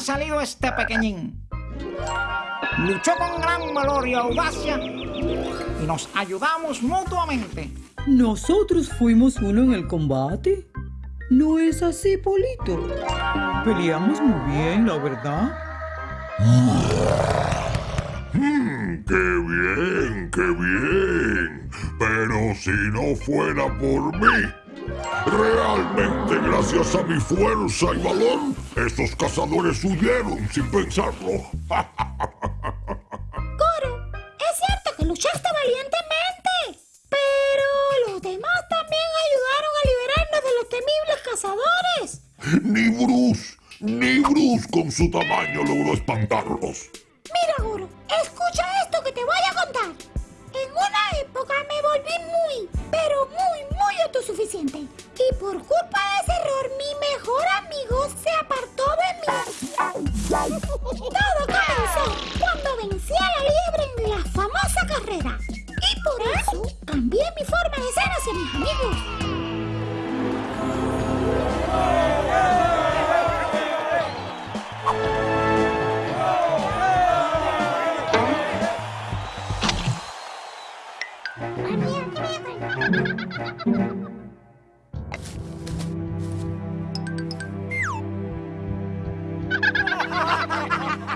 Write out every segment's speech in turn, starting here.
ha salido este pequeñín. Luchó con gran valor y audacia y nos ayudamos mutuamente. Nosotros fuimos uno en el combate. ¿No es así, Polito? Peleamos muy bien, la verdad. Mm, ¡Qué bien, qué bien! Pero si no fuera por mí, realmente gracias a mi fuerza y valor, esos cazadores huyeron sin pensarlo. Coro, es cierto que luchaste valientemente, pero los demás también ayudaron a liberarnos de los temibles cazadores. Ni Bruce, ni Bruce con su tamaño logró espantarlos.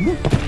Así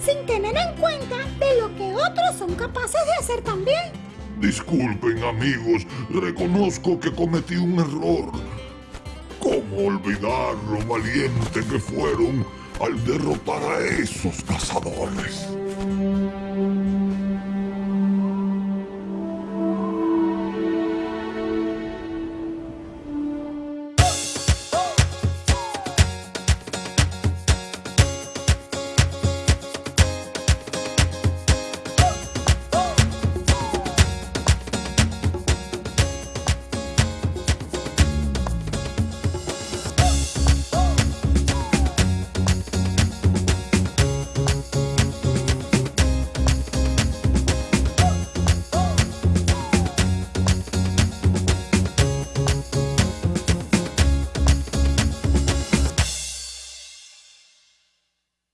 sin tener en cuenta de lo que otros son capaces de hacer también. Disculpen amigos, reconozco que cometí un error. ¿Cómo olvidar lo valiente que fueron al derrotar a esos cazadores?